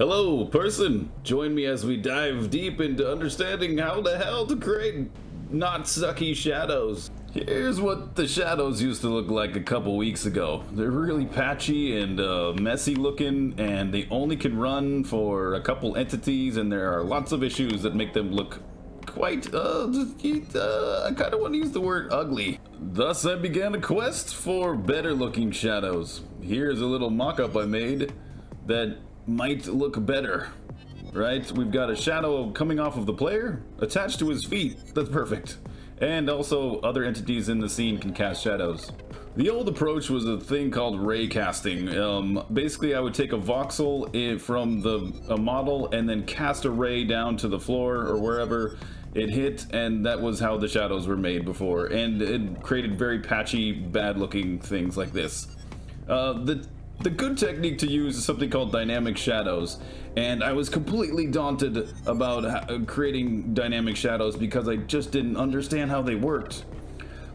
Hello, person! Join me as we dive deep into understanding how the hell to create not sucky shadows. Here's what the shadows used to look like a couple weeks ago. They're really patchy and uh, messy looking, and they only can run for a couple entities, and there are lots of issues that make them look quite, uh, uh I kind of want to use the word ugly. Thus, I began a quest for better looking shadows. Here's a little mock-up I made that might look better. Right? We've got a shadow coming off of the player attached to his feet. That's perfect. And also other entities in the scene can cast shadows. The old approach was a thing called ray casting. Um, basically, I would take a voxel from the a model and then cast a ray down to the floor or wherever it hit, and that was how the shadows were made before. And it created very patchy, bad-looking things like this. Uh, the the good technique to use is something called dynamic shadows, and I was completely daunted about uh, creating dynamic shadows because I just didn't understand how they worked.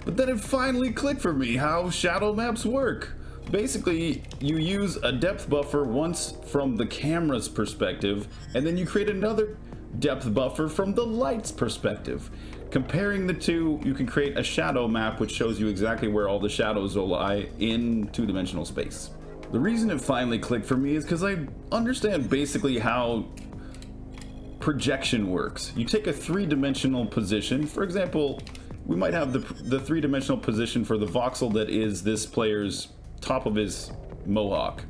But then it finally clicked for me how shadow maps work. Basically, you use a depth buffer once from the camera's perspective, and then you create another depth buffer from the light's perspective. Comparing the two, you can create a shadow map which shows you exactly where all the shadows will lie in two-dimensional space. The reason it finally clicked for me is because I understand basically how projection works. You take a three-dimensional position, for example, we might have the, the three-dimensional position for the voxel that is this player's top of his mohawk.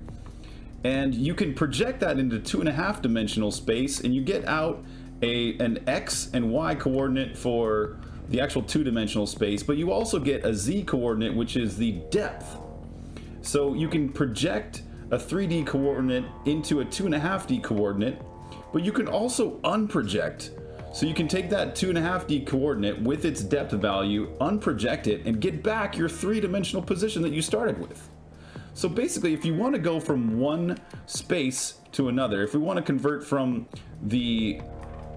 And you can project that into two and a half dimensional space and you get out a an X and Y coordinate for the actual two-dimensional space, but you also get a Z coordinate, which is the depth so you can project a 3D coordinate into a 2.5D coordinate, but you can also unproject. So you can take that 2.5D coordinate with its depth value, unproject it, and get back your three-dimensional position that you started with. So basically, if you want to go from one space to another, if we want to convert from the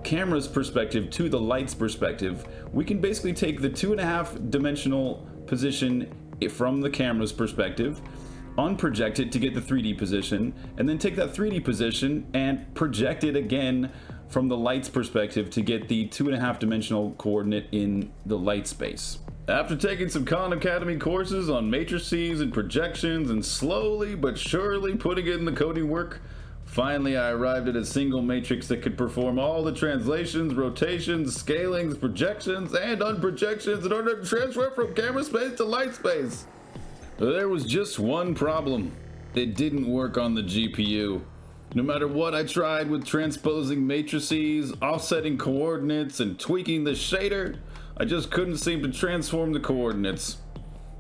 camera's perspective to the light's perspective, we can basically take the two and a half dimensional position from the camera's perspective, unproject it to get the 3D position, and then take that 3D position and project it again from the light's perspective to get the two and a half dimensional coordinate in the light space. After taking some Khan Academy courses on matrices and projections and slowly but surely putting it in the coding work, Finally, I arrived at a single matrix that could perform all the translations, rotations, scalings, projections, and unprojections in order to transfer from camera space to light space. There was just one problem. It didn't work on the GPU. No matter what I tried with transposing matrices, offsetting coordinates, and tweaking the shader, I just couldn't seem to transform the coordinates.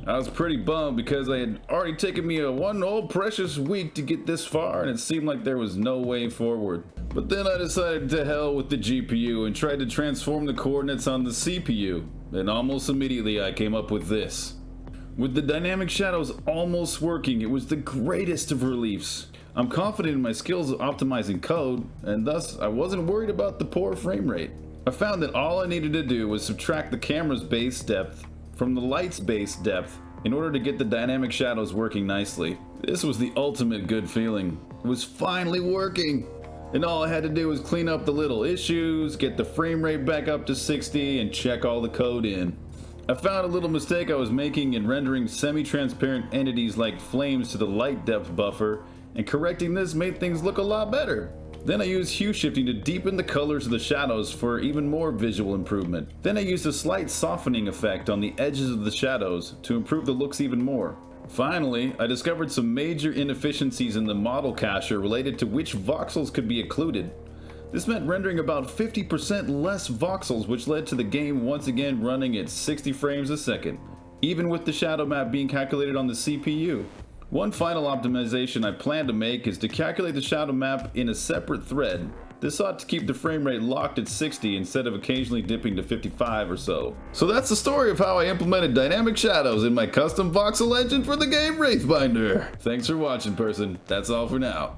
I was pretty bummed because I had already taken me a one whole precious week to get this far and it seemed like there was no way forward. But then I decided to hell with the GPU and tried to transform the coordinates on the CPU. And almost immediately I came up with this. With the dynamic shadows almost working, it was the greatest of reliefs. I'm confident in my skills of optimizing code, and thus I wasn't worried about the poor frame rate. I found that all I needed to do was subtract the camera's base depth from the light's base depth in order to get the dynamic shadows working nicely. This was the ultimate good feeling. It was finally working! And all I had to do was clean up the little issues, get the frame rate back up to 60, and check all the code in. I found a little mistake I was making in rendering semi-transparent entities like flames to the light depth buffer, and correcting this made things look a lot better. Then I used hue shifting to deepen the colors of the shadows for even more visual improvement. Then I used a slight softening effect on the edges of the shadows to improve the looks even more. Finally, I discovered some major inefficiencies in the model cacher related to which voxels could be occluded. This meant rendering about 50% less voxels which led to the game once again running at 60 frames a second, even with the shadow map being calculated on the CPU. One final optimization I plan to make is to calculate the shadow map in a separate thread. This ought to keep the frame rate locked at 60 instead of occasionally dipping to 55 or so. So that's the story of how I implemented dynamic shadows in my custom voxel engine for the game Wraithbinder. Thanks for watching person, that's all for now.